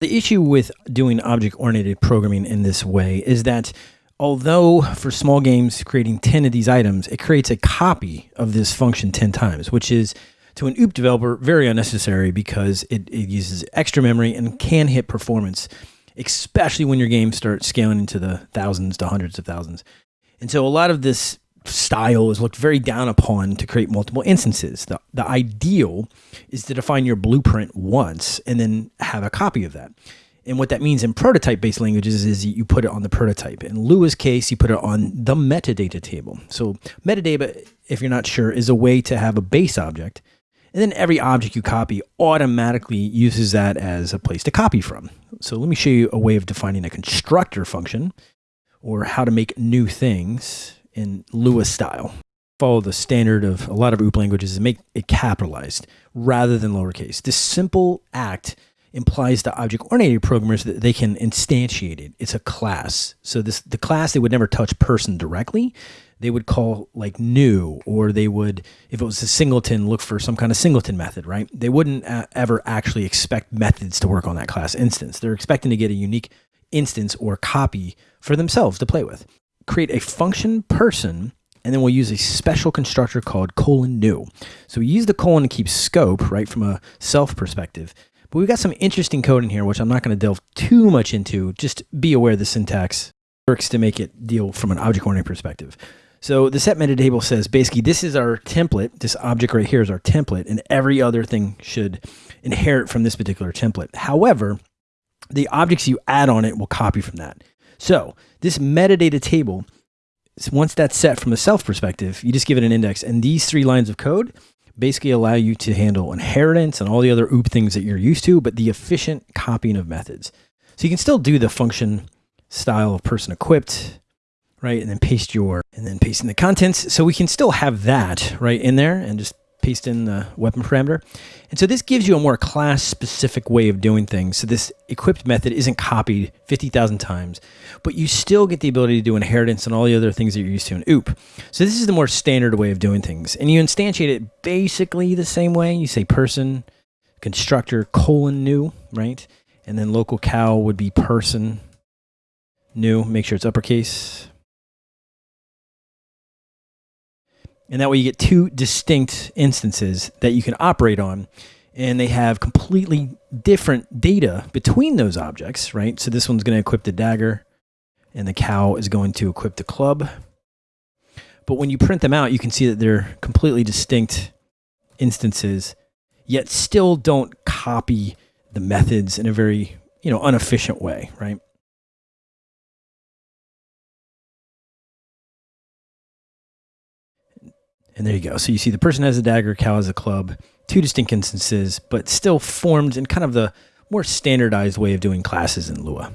The issue with doing object-oriented programming in this way is that although for small games creating 10 of these items, it creates a copy of this function 10 times, which is to an OOP developer very unnecessary because it, it uses extra memory and can hit performance, especially when your game starts scaling into the thousands to hundreds of thousands. And so a lot of this style is looked very down upon to create multiple instances. The, the ideal is to define your blueprint once and then have a copy of that. And what that means in prototype based languages is you put it on the prototype. In Lua's case, you put it on the metatable. So, metadata, if you're not sure, is a way to have a base object. And then every object you copy automatically uses that as a place to copy from. So, let me show you a way of defining a constructor function or how to make new things in Lua style. Follow the standard of a lot of OOP languages and make it capitalized rather than lowercase. This simple act implies to object-oriented programmers that they can instantiate it. It's a class. So this the class they would never touch person directly. They would call like new, or they would, if it was a singleton, look for some kind of singleton method, right? They wouldn't uh, ever actually expect methods to work on that class instance. They're expecting to get a unique instance or copy for themselves to play with. Create a function person and then we'll use a special constructor called colon new. So we use the colon to keep scope, right, from a self perspective. But we've got some interesting code in here, which I'm not going to delve too much into. Just be aware the syntax works to make it deal from an object-oriented perspective. So the setmetatable says basically this is our template. This object right here is our template, and every other thing should inherit from this particular template. However, the objects you add on it will copy from that. So this metatable, once that's set from a self perspective, you just give it an index, and these three lines of code basically allow you to handle inheritance and all the other OOP things that you're used to, but the efficient copying of methods. So you can still do the function style of person equipped, right? And then paste your, and then paste in the contents. So we can still have that right in there and just paste in the weapon parameter. And so this gives you a more class specific way of doing things. So this equipped method isn't copied 50,000 times, but you still get the ability to do inheritance and all the other things that you're used to in OOP. So this is the more standard way of doing things. And you instantiate it basically the same way. You say person, constructor, colon new, right? And then local cow would be person new. Make sure it's uppercase. And that way you get two distinct instances that you can operate on. And they have completely different data between those objects, right? So this one's going to equip the dagger, and the cow is going to equip the club. But when you print them out, you can see that they're completely distinct instances, yet still don't copy the methods in a very, you know, inefficient way, right? And there you go. So you see the person has a dagger, cow has a club, two distinct instances, but still formed in kind of the more standardized way of doing classes in Lua.